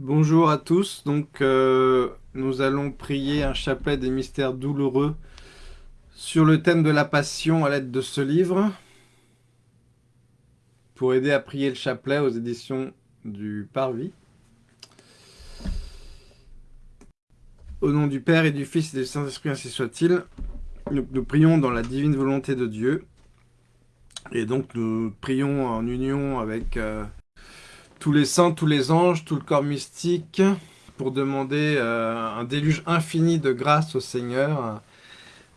Bonjour à tous, donc euh, nous allons prier un chapelet des mystères douloureux sur le thème de la passion à l'aide de ce livre pour aider à prier le chapelet aux éditions du Parvis. Au nom du Père et du Fils et du Saint-Esprit, ainsi soit-il, nous, prions dans la divine volonté de Dieu et donc nous prions en union avec... Euh, tous les saints, tous les anges, tout le corps mystique, pour demander euh, un déluge infini de grâce au Seigneur,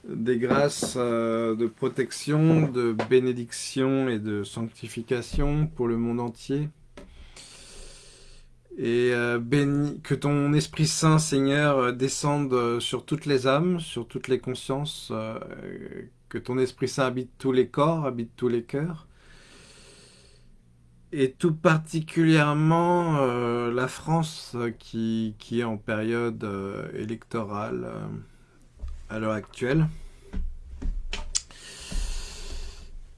des grâces euh, de protection, de bénédiction et de sanctification pour le monde entier. Et euh, que ton Esprit Saint, Seigneur, descende sur toutes les âmes, sur toutes les consciences, que ton Esprit Saint habite tous les corps, habite tous les cœurs, et tout particulièrement euh, la France euh, qui, est en période euh, électorale à l'heure actuelle.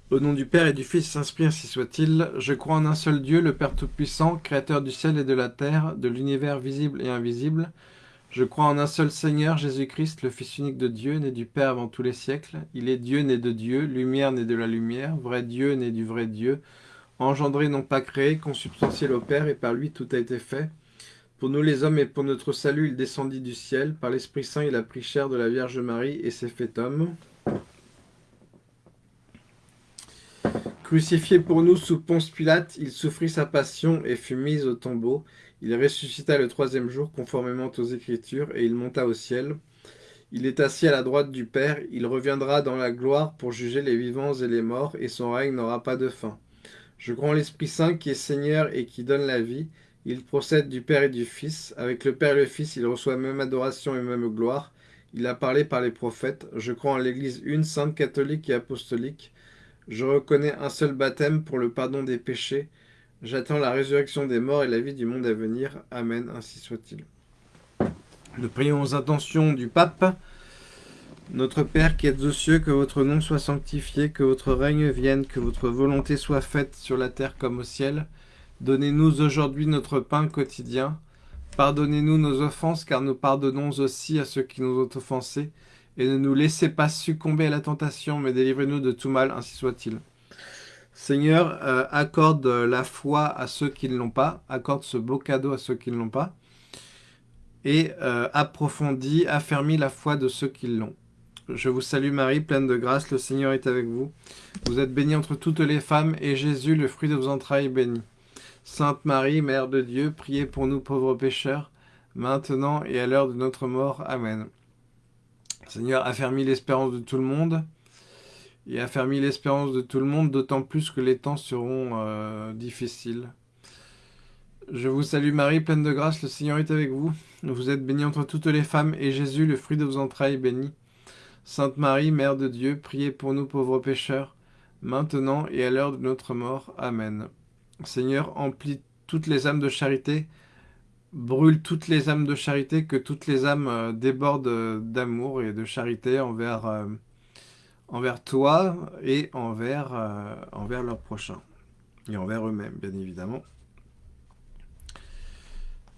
Au nom du Père et du Fils, s'inspire ainsi soit-il, je crois en un seul Dieu, le Père Tout-Puissant, Créateur du ciel et de la terre, de l'univers visible et invisible. Je crois en un seul Seigneur, Jésus-Christ, le Fils unique de Dieu, né du Père avant tous les siècles. Il est Dieu, né de Dieu, lumière, né de la lumière, vrai Dieu, né du vrai Dieu, engendré non pas créé, consubstantiel au Père, et par lui tout a été fait. Pour nous les hommes et pour notre salut, il descendit du ciel. Par l'Esprit Saint, il a pris chair de la Vierge Marie et s'est fait homme. Crucifié pour nous sous Ponce Pilate, il souffrit sa passion et fut mis au tombeau. Il ressuscita le troisième jour conformément aux Écritures et il monta au ciel. Il est assis à la droite du Père, il reviendra dans la gloire pour juger les vivants et les morts, et son règne n'aura pas de fin. Je crois en l'Esprit Saint qui est Seigneur et qui donne la vie. Il procède du Père et du Fils. Avec le Père et le Fils, il reçoit même adoration et même gloire. Il a parlé par les prophètes. Je crois en l'Église une, sainte, catholique et apostolique. Je reconnais un seul baptême pour le pardon des péchés. J'attends la résurrection des morts et la vie du monde à venir. Amen, ainsi soit-il. Nous prions aux intentions du pape. Notre Père qui êtes aux cieux, que votre nom soit sanctifié, que votre règne vienne, que votre volonté soit faite sur la terre comme au ciel. Donnez-nous aujourd'hui notre pain quotidien. Pardonnez-nous nos offenses, car nous pardonnons aussi à ceux qui nous ont offensés. Et ne nous laissez pas succomber à la tentation, mais délivrez-nous de tout mal, ainsi soit-il. Seigneur, euh, accorde la foi à ceux qui ne l'ont pas, accorde ce beau cadeau à ceux qui ne l'ont pas, et euh, approfondis, affermis la foi de ceux qui l'ont. Je vous salue Marie, pleine de grâce, le Seigneur est avec vous. Vous êtes bénie entre toutes les femmes, et Jésus, le fruit de vos entrailles, est béni. Sainte Marie, Mère de Dieu, priez pour nous pauvres pécheurs, maintenant et à l'heure de notre mort. Amen. Seigneur, affermis l'espérance de tout le monde, et affermis l'espérance de tout le monde, d'autant plus que les temps seront euh, difficiles. Je vous salue Marie, pleine de grâce, le Seigneur est avec vous. Vous êtes bénie entre toutes les femmes, et Jésus, le fruit de vos entrailles, est béni. Sainte Marie, Mère de Dieu, priez pour nous pauvres pécheurs, maintenant et à l'heure de notre mort. Amen. Seigneur, emplis toutes les âmes de charité, brûle toutes les âmes de charité, que toutes les âmes euh, débordent d'amour et de charité envers, euh, envers toi et envers, euh, envers leurs prochains, et envers eux-mêmes, bien évidemment.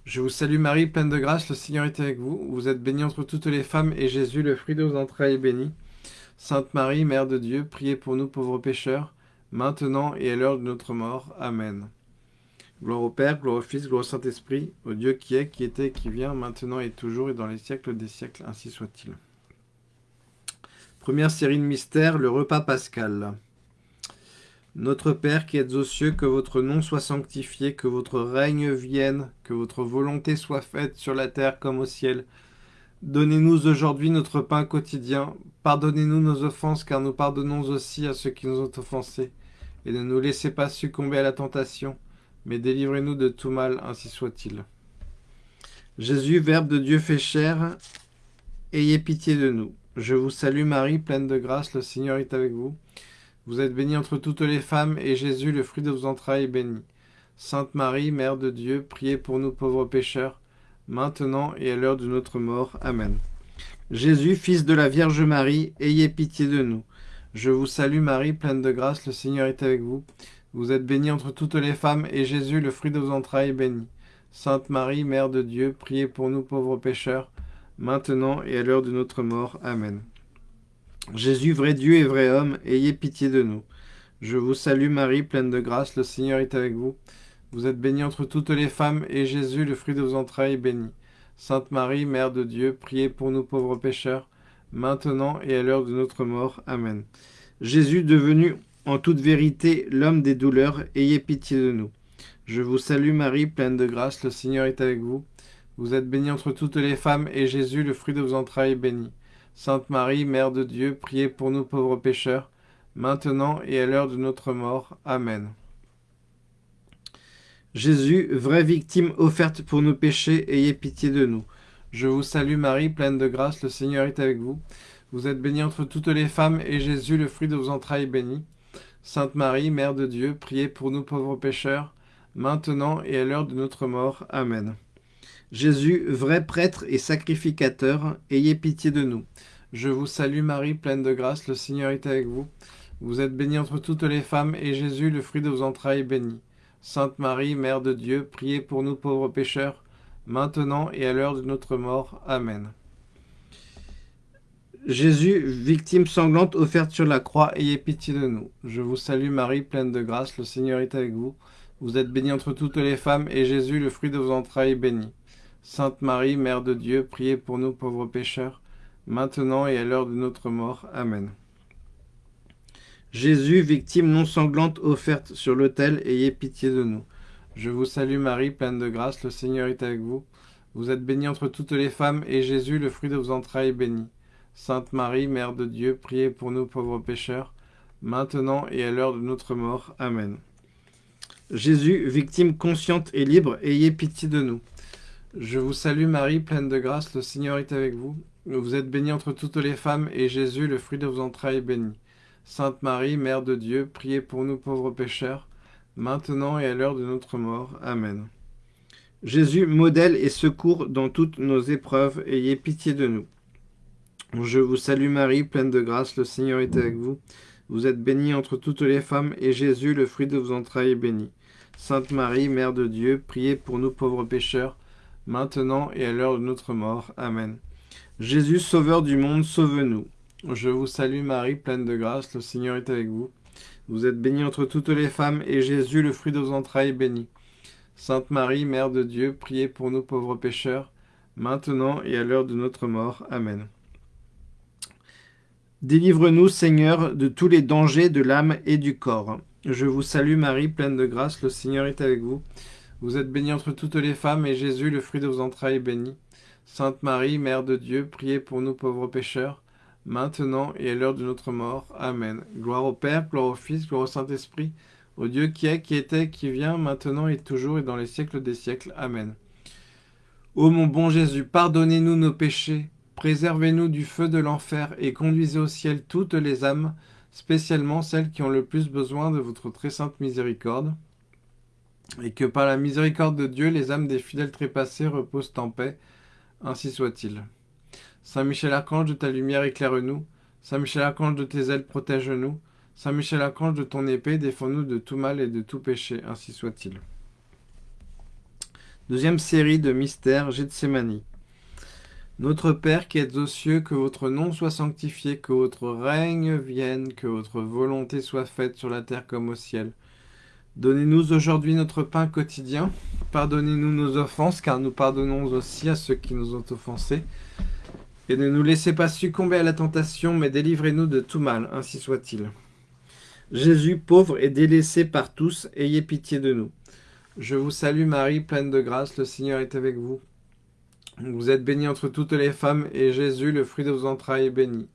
Je vous salue Marie, pleine de grâce, le Seigneur est avec vous. Vous êtes bénie entre toutes les femmes, et Jésus, le fruit de vos entrailles, est béni. Sainte Marie, Mère de Dieu, priez pour nous pauvres pécheurs, maintenant et à l'heure de notre mort. Amen. Gloire au Père, gloire au Fils, gloire au Saint-Esprit, au Dieu qui est, qui était, qui vient, maintenant et toujours, et dans les siècles des siècles, ainsi soit-il. Première série de mystères, le repas pascal. Notre Père qui êtes aux cieux, que votre nom soit sanctifié, que votre règne vienne, que votre volonté soit faite sur la terre comme au ciel. Donnez-nous aujourd'hui notre pain quotidien. Pardonnez-nous nos offenses, car nous pardonnons aussi à ceux qui nous ont offensés. Et ne nous laissez pas succomber à la tentation, mais délivrez-nous de tout mal, ainsi soit-il. Jésus, Verbe de Dieu fait chair, ayez pitié de nous. Je vous salue Marie, pleine de grâce, le Seigneur est avec vous. Vous êtes bénie entre toutes les femmes, et Jésus, le fruit de vos entrailles, est béni. Sainte Marie, Mère de Dieu, priez pour nous pauvres pécheurs, maintenant et à l'heure de notre mort. Amen. Jésus, Fils de la Vierge Marie, ayez pitié de nous. Je vous salue Marie, pleine de grâce, le Seigneur est avec vous. Vous êtes bénie entre toutes les femmes, et Jésus, le fruit de vos entrailles, est béni. Sainte Marie, Mère de Dieu, priez pour nous pauvres pécheurs, maintenant et à l'heure de notre mort. Amen. Jésus, vrai Dieu et vrai homme, ayez pitié de nous. Je vous salue Marie, pleine de grâce, le Seigneur est avec vous. Vous êtes bénie entre toutes les femmes, et Jésus, le fruit de vos entrailles, est béni. Sainte Marie, Mère de Dieu, priez pour nous pauvres pécheurs, maintenant et à l'heure de notre mort. Amen. Jésus, devenu en toute vérité l'homme des douleurs, ayez pitié de nous. Je vous salue Marie, pleine de grâce, le Seigneur est avec vous. Vous êtes bénie entre toutes les femmes, et Jésus, le fruit de vos entrailles, est béni. Sainte Marie, Mère de Dieu, priez pour nous pauvres pécheurs, maintenant et à l'heure de notre mort. Amen. Jésus, vraie victime offerte pour nos péchés, ayez pitié de nous. Je vous salue Marie, pleine de grâce, le Seigneur est avec vous. Vous êtes bénie entre toutes les femmes, et Jésus, le fruit de vos entrailles, béni. Sainte Marie, Mère de Dieu, priez pour nous pauvres pécheurs, maintenant et à l'heure de notre mort. Amen. Jésus, vrai prêtre et sacrificateur, ayez pitié de nous. Je vous salue Marie, pleine de grâce, le Seigneur est avec vous. Vous êtes bénie entre toutes les femmes, et Jésus, le fruit de vos entrailles, est béni. Sainte Marie, Mère de Dieu, priez pour nous pauvres pécheurs, maintenant et à l'heure de notre mort. Amen. Jésus, victime sanglante offerte sur la croix, ayez pitié de nous. Je vous salue Marie, pleine de grâce, le Seigneur est avec vous. Vous êtes bénie entre toutes les femmes, et Jésus, le fruit de vos entrailles, est béni. Sainte Marie, Mère de Dieu, priez pour nous pauvres pécheurs, maintenant et à l'heure de notre mort. Amen. Jésus, victime non sanglante offerte sur l'autel, ayez pitié de nous. Je vous salue Marie, pleine de grâce, le Seigneur est avec vous. Vous êtes bénie entre toutes les femmes, et Jésus, le fruit de vos entrailles, est béni. Sainte Marie, Mère de Dieu, priez pour nous pauvres pécheurs, maintenant et à l'heure de notre mort. Amen. Jésus, victime consciente et libre, ayez pitié de nous. Je vous salue Marie, pleine de grâce, le Seigneur est avec vous. Vous êtes bénie entre toutes les femmes, et Jésus, le fruit de vos entrailles, est béni. Sainte Marie, Mère de Dieu, priez pour nous pauvres pécheurs, maintenant et à l'heure de notre mort. Amen. Jésus, modèle et secours dans toutes nos épreuves, ayez pitié de nous. Je vous salue Marie, pleine de grâce, le Seigneur est avec vous. Vous êtes bénie entre toutes les femmes, et Jésus, le fruit de vos entrailles, est béni. Sainte Marie, Mère de Dieu, priez pour nous pauvres pécheurs, maintenant et à l'heure de notre mort. Amen. Jésus, Sauveur du monde, sauve-nous. Je vous salue Marie, pleine de grâce, le Seigneur est avec vous. Vous êtes bénie entre toutes les femmes, et Jésus, le fruit de vos entrailles, est béni. Sainte Marie, Mère de Dieu, priez pour nous pauvres pécheurs, maintenant et à l'heure de notre mort. Amen. Délivre-nous, Seigneur, de tous les dangers de l'âme et du corps. Je vous salue Marie, pleine de grâce, le Seigneur est avec vous. Vous êtes bénie entre toutes les femmes, et Jésus, le fruit de vos entrailles, est béni. Sainte Marie, Mère de Dieu, priez pour nous pauvres pécheurs, maintenant et à l'heure de notre mort. Amen. Gloire au Père, gloire au Fils, gloire au Saint-Esprit, au Dieu qui est, qui était, qui vient, maintenant et toujours et dans les siècles des siècles. Amen. Ô mon bon Jésus, pardonnez-nous nos péchés, préservez-nous du feu de l'enfer et conduisez au ciel toutes les âmes, spécialement celles qui ont le plus besoin de votre très sainte miséricorde, et que par la miséricorde de Dieu, les âmes des fidèles trépassés reposent en paix. Ainsi soit-il. Saint Michel Archange, de ta lumière éclaire-nous. Saint Michel Archange, de tes ailes protège-nous. Saint Michel Archange, de ton épée, défends-nous de tout mal et de tout péché. Ainsi soit-il. Deuxième série de mystères, Gethsemane. Notre Père qui êtes aux cieux, que votre nom soit sanctifié, que votre règne vienne, que votre volonté soit faite sur la terre comme au ciel. Donnez-nous aujourd'hui notre pain quotidien. Pardonnez-nous nos offenses, car nous pardonnons aussi à ceux qui nous ont offensés. Et ne nous laissez pas succomber à la tentation, mais délivrez-nous de tout mal, ainsi soit-il. Jésus, pauvre et délaissé par tous, ayez pitié de nous. Je vous salue Marie, pleine de grâce, le Seigneur est avec vous. Vous êtes bénie entre toutes les femmes, et Jésus, le fruit de vos entrailles, est béni.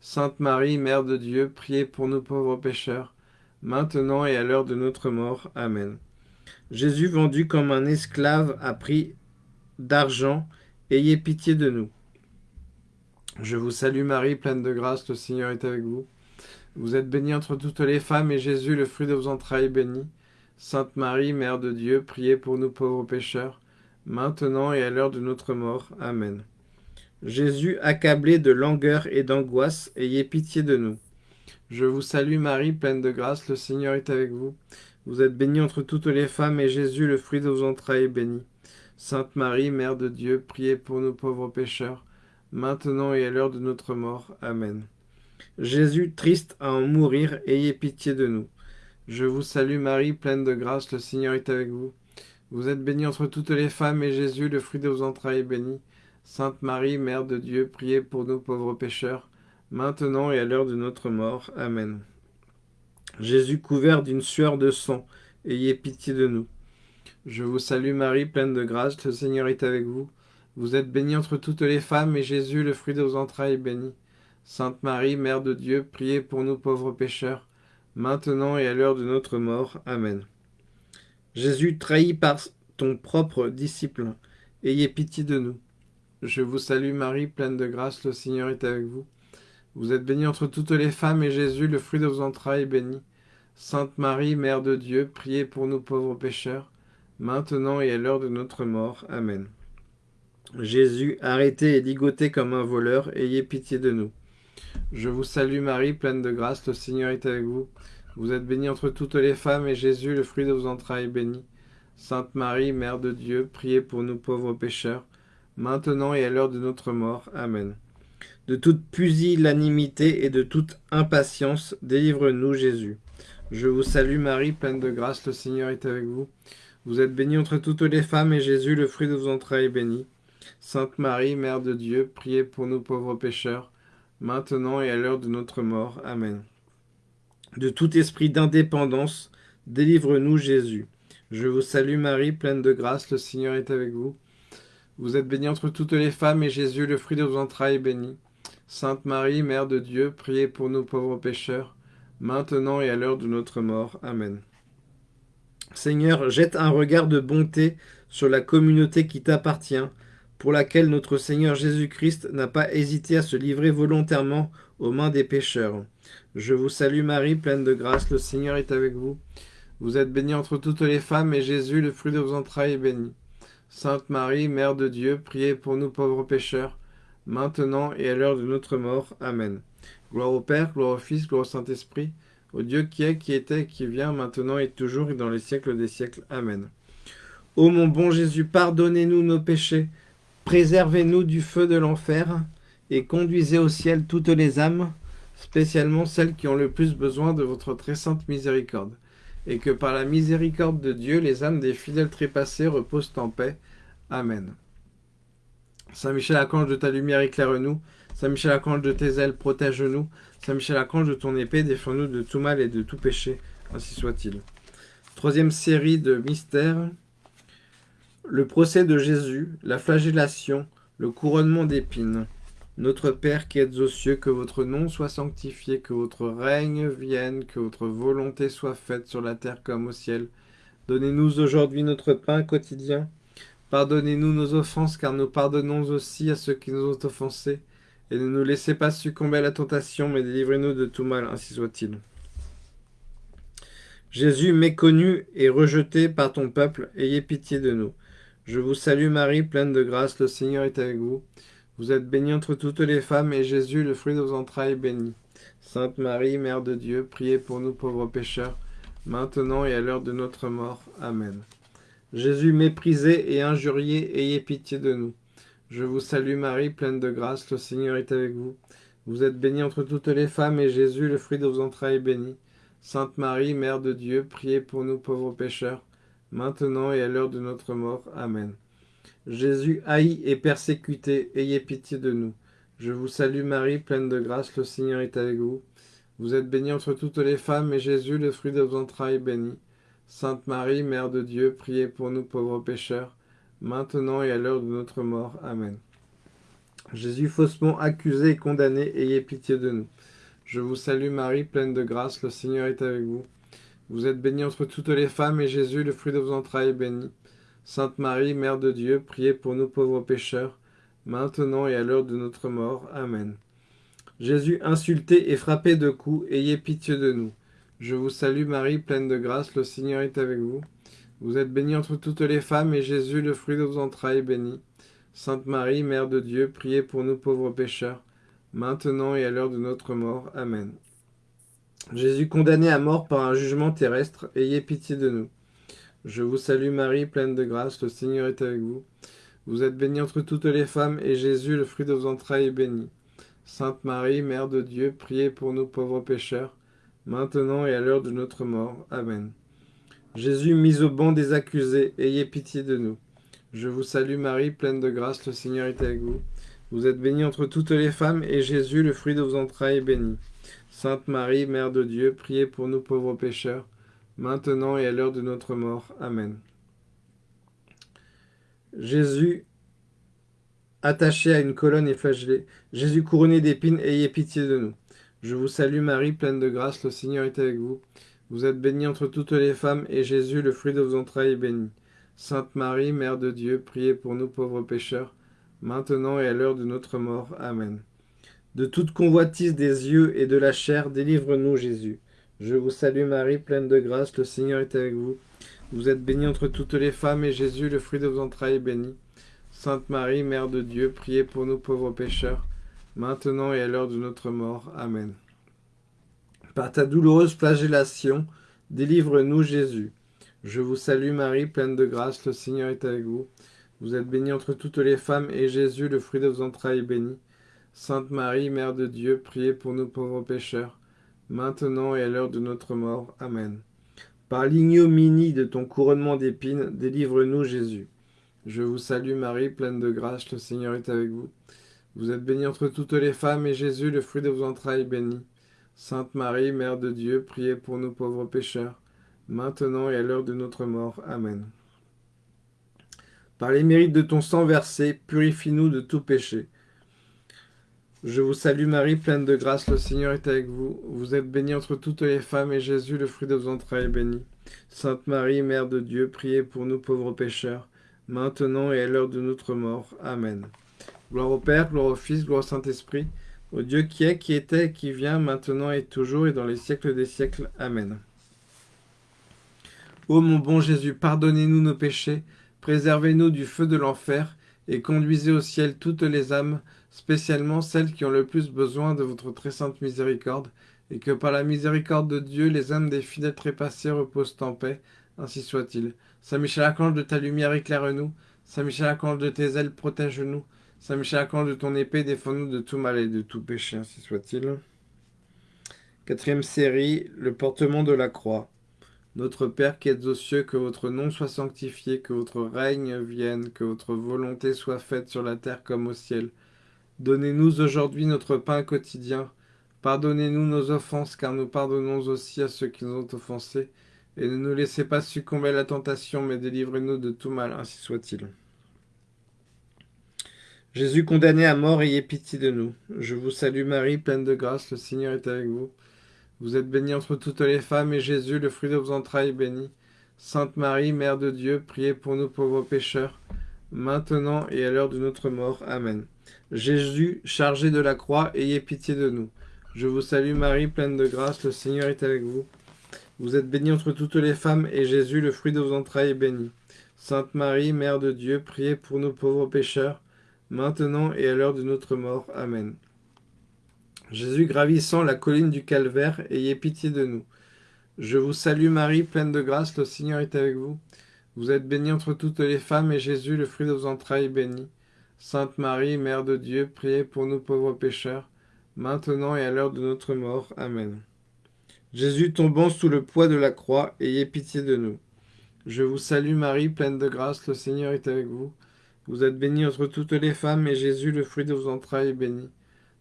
Sainte Marie, Mère de Dieu, priez pour nous pauvres pécheurs, maintenant et à l'heure de notre mort. Amen. Jésus, vendu comme un esclave à prix d'argent, ayez pitié de nous. Je vous salue Marie, pleine de grâce, le Seigneur est avec vous. Vous êtes bénie entre toutes les femmes, et Jésus, le fruit de vos entrailles, est béni. Sainte Marie, Mère de Dieu, priez pour nous pauvres pécheurs, maintenant et à l'heure de notre mort. Amen. Jésus, accablé de langueur et d'angoisse, ayez pitié de nous. Je vous salue Marie, pleine de grâce, le Seigneur est avec vous. Vous êtes bénie entre toutes les femmes, et Jésus, le fruit de vos entrailles, est béni. Sainte Marie, Mère de Dieu, priez pour nous pauvres pécheurs, maintenant et à l'heure de notre mort. Amen. Jésus, triste à en mourir, ayez pitié de nous. Je vous salue Marie, pleine de grâce, le Seigneur est avec vous. Vous êtes bénie entre toutes les femmes, et Jésus, le fruit de vos entrailles, est béni. Sainte Marie, Mère de Dieu, priez pour nous pauvres pécheurs, maintenant et à l'heure de notre mort. Amen. Jésus couvert d'une sueur de sang, ayez pitié de nous. Je vous salue Marie, pleine de grâce, le Seigneur est avec vous. Vous êtes bénie entre toutes les femmes, et Jésus, le fruit de vos entrailles, est béni. Sainte Marie, Mère de Dieu, priez pour nous pauvres pécheurs, maintenant et à l'heure de notre mort. Amen. Jésus, trahi par ton propre disciple, ayez pitié de nous. Je vous salue Marie, pleine de grâce, le Seigneur est avec vous. Vous êtes bénie entre toutes les femmes, et Jésus, le fruit de vos entrailles, est béni. Sainte Marie, Mère de Dieu, priez pour nous pauvres pécheurs, maintenant et à l'heure de notre mort. Amen. Jésus, arrêté et ligoté comme un voleur, ayez pitié de nous. Je vous salue Marie, pleine de grâce, le Seigneur est avec vous. Vous êtes bénie entre toutes les femmes, et Jésus, le fruit de vos entrailles, est béni. Sainte Marie, Mère de Dieu, priez pour nous pauvres pécheurs, maintenant et à l'heure de notre mort. Amen. De toute pusillanimité et de toute impatience, délivre-nous Jésus. Je vous salue Marie, pleine de grâce, le Seigneur est avec vous. Vous êtes bénie entre toutes les femmes, et Jésus, le fruit de vos entrailles, est béni. Sainte Marie, Mère de Dieu, priez pour nous pauvres pécheurs, maintenant et à l'heure de notre mort. Amen. De tout esprit d'indépendance, délivre-nous Jésus. Je vous salue Marie, pleine de grâce, le Seigneur est avec vous. Vous êtes bénie entre toutes les femmes, et Jésus, le fruit de vos entrailles, est béni. Sainte Marie, Mère de Dieu, priez pour nous pauvres pécheurs, maintenant et à l'heure de notre mort. Amen. Seigneur, jette un regard de bonté sur la communauté qui t'appartient, pour laquelle notre Seigneur Jésus-Christ n'a pas hésité à se livrer volontairement aux mains des pécheurs. Je vous salue Marie, pleine de grâce, le Seigneur est avec vous. Vous êtes bénie entre toutes les femmes, et Jésus, le fruit de vos entrailles, est béni. Sainte Marie, Mère de Dieu, priez pour nous pauvres pécheurs, maintenant et à l'heure de notre mort. Amen. Gloire au Père, gloire au Fils, gloire au Saint-Esprit, au Dieu qui est, qui était, qui vient, maintenant et toujours, et dans les siècles des siècles. Amen. Ô mon bon Jésus, pardonnez-nous nos péchés, préservez-nous du feu de l'enfer, et conduisez au ciel toutes les âmes, spécialement celles qui ont le plus besoin de votre très sainte miséricorde, et que par la miséricorde de Dieu, les âmes des fidèles trépassés reposent en paix. Amen. Saint Michel Archange de ta lumière éclaire-nous. Saint Michel Archange de tes ailes protège-nous. Saint Michel Archange de ton épée défends-nous de tout mal et de tout péché. Ainsi soit-il. Troisième série de mystères. Le procès de Jésus, la flagellation, le couronnement d'épines. Notre Père qui êtes aux cieux, que votre nom soit sanctifié, que votre règne vienne, que votre volonté soit faite sur la terre comme au ciel. Donnez-nous aujourd'hui notre pain quotidien. Pardonnez-nous nos offenses, car nous pardonnons aussi à ceux qui nous ont offensés. Et ne nous laissez pas succomber à la tentation, mais délivrez-nous de tout mal, ainsi soit-il. Jésus, méconnu et rejeté par ton peuple, ayez pitié de nous. Je vous salue Marie, pleine de grâce, le Seigneur est avec vous. Vous êtes bénie entre toutes les femmes, et Jésus, le fruit de vos entrailles, est béni. Sainte Marie, Mère de Dieu, priez pour nous pauvres pécheurs, maintenant et à l'heure de notre mort. Amen. Jésus méprisé et injurié, ayez pitié de nous. Je vous salue Marie, pleine de grâce, le Seigneur est avec vous. Vous êtes bénie entre toutes les femmes, et Jésus, le fruit de vos entrailles, est béni. Sainte Marie, Mère de Dieu, priez pour nous pauvres pécheurs, maintenant et à l'heure de notre mort. Amen. Jésus haï et persécuté, ayez pitié de nous. Je vous salue Marie, pleine de grâce, le Seigneur est avec vous. Vous êtes bénie entre toutes les femmes, et Jésus, le fruit de vos entrailles, est béni. Sainte Marie, Mère de Dieu, priez pour nous pauvres pécheurs, maintenant et à l'heure de notre mort. Amen. Jésus faussement accusé et condamné, ayez pitié de nous. Je vous salue Marie, pleine de grâce, le Seigneur est avec vous. Vous êtes bénie entre toutes les femmes, et Jésus, le fruit de vos entrailles, est béni. Sainte Marie, Mère de Dieu, priez pour nous pauvres pécheurs, maintenant et à l'heure de notre mort. Amen. Jésus insulté et frappé de coups, ayez pitié de nous. Je vous salue Marie, pleine de grâce, le Seigneur est avec vous. Vous êtes bénie entre toutes les femmes, et Jésus, le fruit de vos entrailles, est béni. Sainte Marie, Mère de Dieu, priez pour nous pauvres pécheurs, maintenant et à l'heure de notre mort. Amen. Jésus condamné à mort par un jugement terrestre, ayez pitié de nous. Je vous salue Marie, pleine de grâce, le Seigneur est avec vous. Vous êtes bénie entre toutes les femmes, et Jésus, le fruit de vos entrailles, est béni. Sainte Marie, Mère de Dieu, priez pour nous pauvres pécheurs, maintenant et à l'heure de notre mort. Amen. Jésus, mis au banc des accusés, ayez pitié de nous. Je vous salue Marie, pleine de grâce, le Seigneur est avec vous. Vous êtes bénie entre toutes les femmes, et Jésus, le fruit de vos entrailles, est béni. Sainte Marie, Mère de Dieu, priez pour nous pauvres pécheurs, maintenant et à l'heure de notre mort. Amen. Jésus, attaché à une colonne et flagellé, Jésus couronné d'épines, ayez pitié de nous. Je vous salue Marie, pleine de grâce, le Seigneur est avec vous. Vous êtes bénie entre toutes les femmes, et Jésus, le fruit de vos entrailles, est béni. Sainte Marie, Mère de Dieu, priez pour nous pauvres pécheurs, maintenant et à l'heure de notre mort. Amen. De toute convoitise des yeux et de la chair, délivre-nous Jésus. Je vous salue Marie, pleine de grâce, le Seigneur est avec vous. Vous êtes bénie entre toutes les femmes, et Jésus, le fruit de vos entrailles, est béni. Sainte Marie, Mère de Dieu, priez pour nous pauvres pécheurs, maintenant et à l'heure de notre mort. Amen. Par ta douloureuse flagellation, délivre-nous Jésus. Je vous salue Marie, pleine de grâce, le Seigneur est avec vous. Vous êtes bénie entre toutes les femmes, et Jésus, le fruit de vos entrailles, est béni. Sainte Marie, Mère de Dieu, priez pour nous pauvres pécheurs, maintenant et à l'heure de notre mort. Amen. Par l'ignominie de ton couronnement d'épines, délivre-nous Jésus. Je vous salue Marie, pleine de grâce, le Seigneur est avec vous. Vous êtes bénie entre toutes les femmes, et Jésus, le fruit de vos entrailles, est béni. Sainte Marie, Mère de Dieu, priez pour nous pauvres pécheurs, maintenant et à l'heure de notre mort. Amen. Par les mérites de ton sang versé, purifie-nous de tout péché. Je vous salue Marie, pleine de grâce, le Seigneur est avec vous. Vous êtes bénie entre toutes les femmes, et Jésus, le fruit de vos entrailles, est béni. Sainte Marie, Mère de Dieu, priez pour nous pauvres pécheurs, maintenant et à l'heure de notre mort. Amen. Gloire au Père, gloire au Fils, gloire au Saint-Esprit, au Dieu qui est, qui était, qui vient, maintenant et toujours, et dans les siècles des siècles. Amen. Ô mon bon Jésus, pardonnez-nous nos péchés, préservez-nous du feu de l'enfer, et conduisez au ciel toutes les âmes, spécialement celles qui ont le plus besoin de votre très sainte miséricorde, et que par la miséricorde de Dieu, les âmes des fidèles trépassés reposent en paix, ainsi soit-il. Saint Michel Archange, de ta lumière éclaire-nous, Saint Michel Archange, de tes ailes protège-nous, Saint Michel Archange, de ton épée défends-nous de tout mal et de tout péché, ainsi soit-il. Quatrième série, le portement de la croix. Notre Père qui êtes aux cieux, que votre nom soit sanctifié, que votre règne vienne, que votre volonté soit faite sur la terre comme au ciel. Donnez-nous aujourd'hui notre pain quotidien. Pardonnez-nous nos offenses, car nous pardonnons aussi à ceux qui nous ont offensés. Et ne nous laissez pas succomber à la tentation, mais délivrez-nous de tout mal, ainsi soit-il. Jésus condamné à mort, ayez pitié de nous. Je vous salue Marie, pleine de grâce, le Seigneur est avec vous. Vous êtes bénie entre toutes les femmes, et Jésus, le fruit de vos entrailles, est béni. Sainte Marie, Mère de Dieu, priez pour nous pauvres pécheurs, maintenant et à l'heure de notre mort. Amen. Jésus, chargé de la croix, ayez pitié de nous. Je vous salue Marie, pleine de grâce, le Seigneur est avec vous. Vous êtes bénie entre toutes les femmes, et Jésus, le fruit de vos entrailles, est béni. Sainte Marie, Mère de Dieu, priez pour nous pauvres pécheurs, maintenant et à l'heure de notre mort. Amen. Jésus gravissant la colline du calvaire, ayez pitié de nous. Je vous salue Marie, pleine de grâce, le Seigneur est avec vous. Vous êtes bénie entre toutes les femmes, et Jésus, le fruit de vos entrailles, est béni. Sainte Marie, Mère de Dieu, priez pour nous pauvres pécheurs, maintenant et à l'heure de notre mort. Amen. Jésus tombant sous le poids de la croix, ayez pitié de nous. Je vous salue Marie, pleine de grâce, le Seigneur est avec vous. Vous êtes bénie entre toutes les femmes, et Jésus, le fruit de vos entrailles, est béni.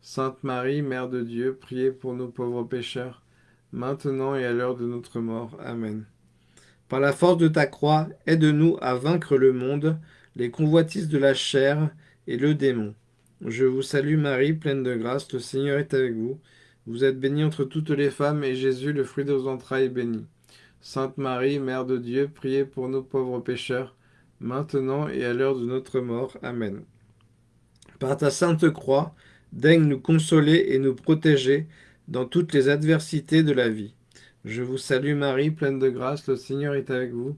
Sainte Marie, Mère de Dieu, priez pour nous pauvres pécheurs, maintenant et à l'heure de notre mort. Amen. Par la force de ta croix, aide-nous à vaincre le monde, les convoitises de la chair et le démon. Je vous salue Marie, pleine de grâce, le Seigneur est avec vous. Vous êtes bénie entre toutes les femmes, et Jésus, le fruit de vos entrailles, est béni. Sainte Marie, Mère de Dieu, priez pour nous pauvres pécheurs, maintenant et à l'heure de notre mort. Amen. Par ta sainte croix, daigne nous consoler et nous protéger dans toutes les adversités de la vie. Je vous salue Marie, pleine de grâce, le Seigneur est avec vous.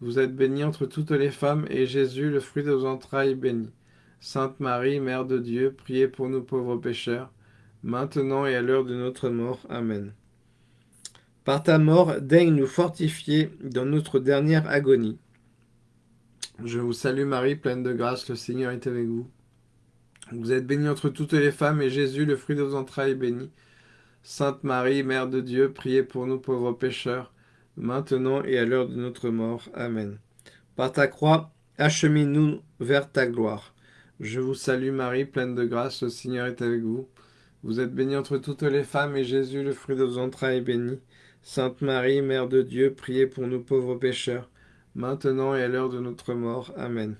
Vous êtes bénie entre toutes les femmes, et Jésus, le fruit de vos entrailles, est béni. Sainte Marie, Mère de Dieu, priez pour nous pauvres pécheurs, maintenant et à l'heure de notre mort. Amen. Par ta mort, daigne nous fortifier dans notre dernière agonie. Je vous salue Marie, pleine de grâce, le Seigneur est avec vous. Vous êtes bénie entre toutes les femmes, et Jésus, le fruit de vos entrailles, est béni. Sainte Marie, Mère de Dieu, priez pour nous pauvres pécheurs, maintenant et à l'heure de notre mort. Amen. Par ta croix, achemine-nous vers ta gloire. Je vous salue Marie, pleine de grâce, le Seigneur est avec vous. Vous êtes bénie entre toutes les femmes, et Jésus, le fruit de vos entrailles, est béni. Sainte Marie, Mère de Dieu, priez pour nous pauvres pécheurs, maintenant et à l'heure de notre mort. Amen.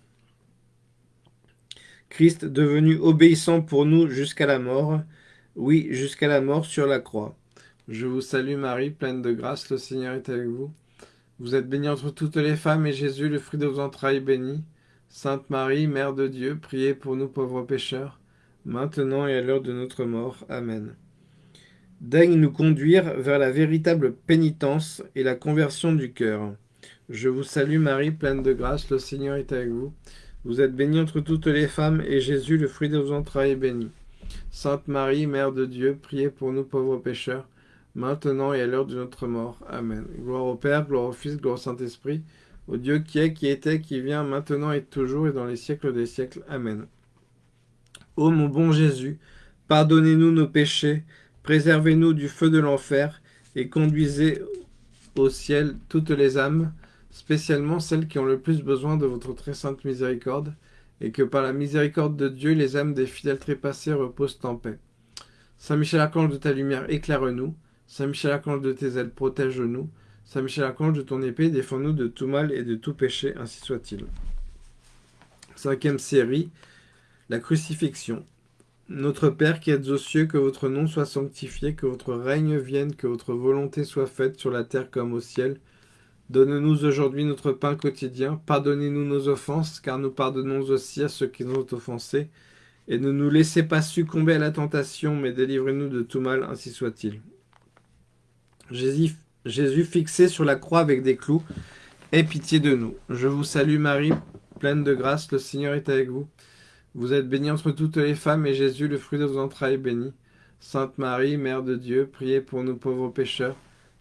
Christ devenu obéissant pour nous jusqu'à la mort, oui, jusqu'à la mort sur la croix. Je vous salue Marie, pleine de grâce, le Seigneur est avec vous. Vous êtes bénie entre toutes les femmes, et Jésus, le fruit de vos entrailles, béni. Sainte Marie, Mère de Dieu, priez pour nous pauvres pécheurs, maintenant et à l'heure de notre mort. Amen daigne nous conduire vers la véritable pénitence et la conversion du cœur. Je vous salue Marie, pleine de grâce, le Seigneur est avec vous. Vous êtes bénie entre toutes les femmes, et Jésus, le fruit de vos entrailles, est béni. Sainte Marie, Mère de Dieu, priez pour nous pauvres pécheurs, maintenant et à l'heure de notre mort. Amen. Gloire au Père, gloire au Fils, gloire au Saint-Esprit, au Dieu qui est, qui était, qui vient, maintenant et toujours, et dans les siècles des siècles. Amen. Ô mon bon Jésus, pardonnez-nous nos péchés, Préservez-nous du feu de l'enfer et conduisez au ciel toutes les âmes, spécialement celles qui ont le plus besoin de votre très sainte miséricorde, et que par la miséricorde de Dieu, les âmes des fidèles trépassés reposent en paix. Saint Michel Archange de ta lumière, éclaire-nous. Saint Michel Archange de tes ailes, protège-nous. Saint Michel Archange de ton épée, défends-nous de tout mal et de tout péché, ainsi soit-il. Cinquième série, la crucifixion. Notre Père qui êtes aux cieux, que votre nom soit sanctifié, que votre règne vienne, que votre volonté soit faite sur la terre comme au ciel. Donne-nous aujourd'hui notre pain quotidien. Pardonnez-nous nos offenses, car nous pardonnons aussi à ceux qui nous ont offensés. Et ne nous laissez pas succomber à la tentation, mais délivrez-nous de tout mal, ainsi soit-il. Jésus, fixé sur la croix avec des clous, aie pitié de nous. Je vous salue Marie, pleine de grâce, le Seigneur est avec vous. Vous êtes bénie entre toutes les femmes, et Jésus, le fruit de vos entrailles, est béni. Sainte Marie, Mère de Dieu, priez pour nous pauvres pécheurs,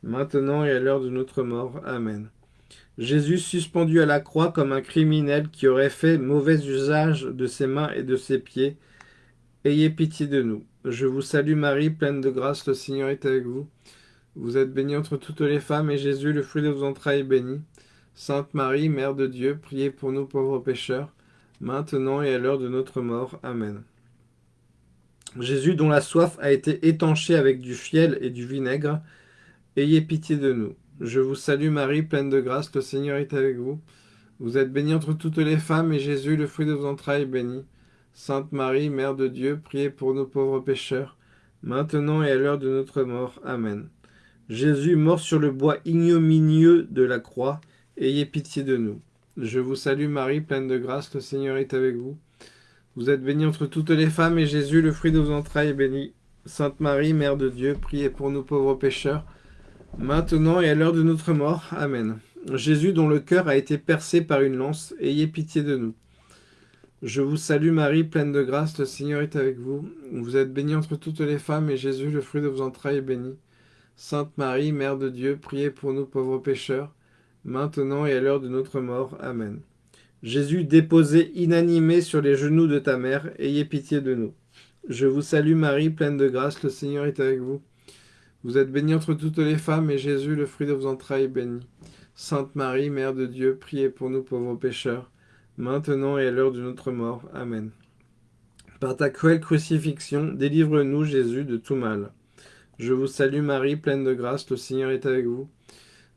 maintenant et à l'heure de notre mort. Amen. Jésus suspendu à la croix comme un criminel qui aurait fait mauvais usage de ses mains et de ses pieds, ayez pitié de nous. Je vous salue Marie, pleine de grâce, le Seigneur est avec vous. Vous êtes bénie entre toutes les femmes, et Jésus, le fruit de vos entrailles, est béni. Sainte Marie, Mère de Dieu, priez pour nous pauvres pécheurs, maintenant et à l'heure de notre mort. Amen. Jésus, dont la soif a été étanchée avec du fiel et du vinaigre, ayez pitié de nous. Je vous salue Marie, pleine de grâce, le Seigneur est avec vous. Vous êtes bénie entre toutes les femmes, et Jésus, le fruit de vos entrailles, est béni. Sainte Marie, Mère de Dieu, priez pour nos pauvres pécheurs, maintenant et à l'heure de notre mort. Amen. Jésus, mort sur le bois ignominieux de la croix, ayez pitié de nous. Je vous salue Marie, pleine de grâce, le Seigneur est avec vous. Vous êtes bénie entre toutes les femmes, et Jésus, le fruit de vos entrailles, est béni. Sainte Marie, Mère de Dieu, priez pour nous pauvres pécheurs, maintenant et à l'heure de notre mort. Amen. Jésus, dont le cœur a été percé par une lance, ayez pitié de nous. Je vous salue Marie, pleine de grâce, le Seigneur est avec vous. Vous êtes bénie entre toutes les femmes, et Jésus, le fruit de vos entrailles, est béni. Sainte Marie, Mère de Dieu, priez pour nous pauvres pécheurs, maintenant et à l'heure de notre mort. Amen. Jésus, déposé inanimé sur les genoux de ta mère, ayez pitié de nous. Je vous salue Marie, pleine de grâce, le Seigneur est avec vous. Vous êtes bénie entre toutes les femmes, et Jésus, le fruit de vos entrailles, est béni. Sainte Marie, Mère de Dieu, priez pour nous pauvres pécheurs, maintenant et à l'heure de notre mort. Amen. Par ta cruelle crucifixion, délivre-nous, Jésus, de tout mal. Je vous salue Marie, pleine de grâce, le Seigneur est avec vous.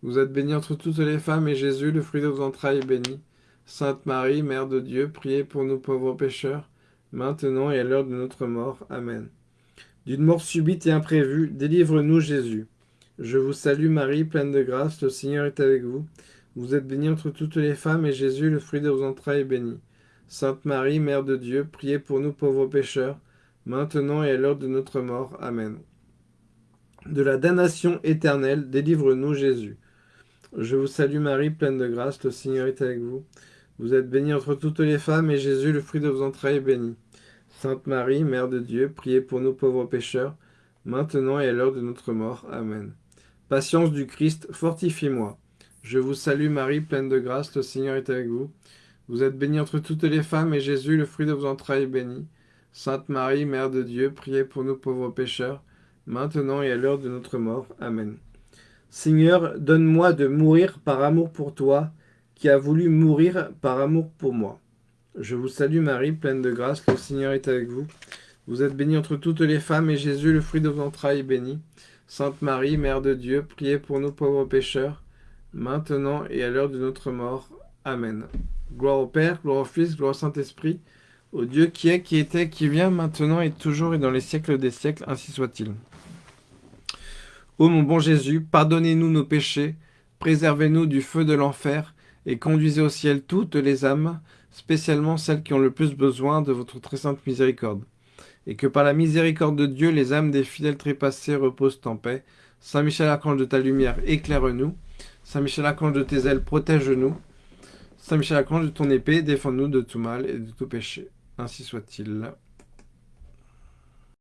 Vous êtes bénie entre toutes les femmes, et Jésus, le fruit de vos entrailles, est béni. Sainte Marie, Mère de Dieu, priez pour nous pauvres pécheurs, maintenant et à l'heure de notre mort. Amen. D'une mort subite et imprévue, délivre-nous Jésus. Je vous salue Marie, pleine de grâce, le Seigneur est avec vous. Vous êtes bénie entre toutes les femmes, et Jésus, le fruit de vos entrailles, est béni. Sainte Marie, Mère de Dieu, priez pour nous pauvres pécheurs, maintenant et à l'heure de notre mort. Amen. De la damnation éternelle, délivre-nous Jésus. Je vous salue Marie, pleine de grâce, le Seigneur est avec vous. Vous êtes bénie entre toutes les femmes, et Jésus, le fruit de vos entrailles, est béni. Sainte Marie, Mère de Dieu, priez pour nous pauvres pécheurs, maintenant et à l'heure de notre mort. Amen. Patience du Christ, fortifie-moi. Je vous salue Marie, pleine de grâce, le Seigneur est avec vous. Vous êtes bénie entre toutes les femmes, et Jésus, le fruit de vos entrailles, est béni. Sainte Marie, Mère de Dieu, priez pour nous pauvres pécheurs, maintenant et à l'heure de notre mort. Amen. Seigneur, donne-moi de mourir par amour pour toi, qui as voulu mourir par amour pour moi. Je vous salue Marie, pleine de grâce, le Seigneur est avec vous. Vous êtes bénie entre toutes les femmes, et Jésus, le fruit de vos entrailles, est béni. Sainte Marie, Mère de Dieu, priez pour nous pauvres pécheurs, maintenant et à l'heure de notre mort. Amen. Gloire au Père, gloire au Fils, gloire au Saint-Esprit, au Dieu qui est, qui était, qui vient, maintenant et toujours et dans les siècles des siècles, ainsi soit-il. Ô mon bon Jésus, pardonnez-nous nos péchés, préservez-nous du feu de l'enfer, et conduisez au ciel toutes les âmes, spécialement celles qui ont le plus besoin de votre très sainte miséricorde. Et que par la miséricorde de Dieu, les âmes des fidèles trépassés reposent en paix. Saint Michel Archange de ta lumière, éclaire-nous. Saint Michel Archange de tes ailes, protège-nous. Saint Michel Archange de ton épée, défends-nous de tout mal et de tout péché. Ainsi soit-il.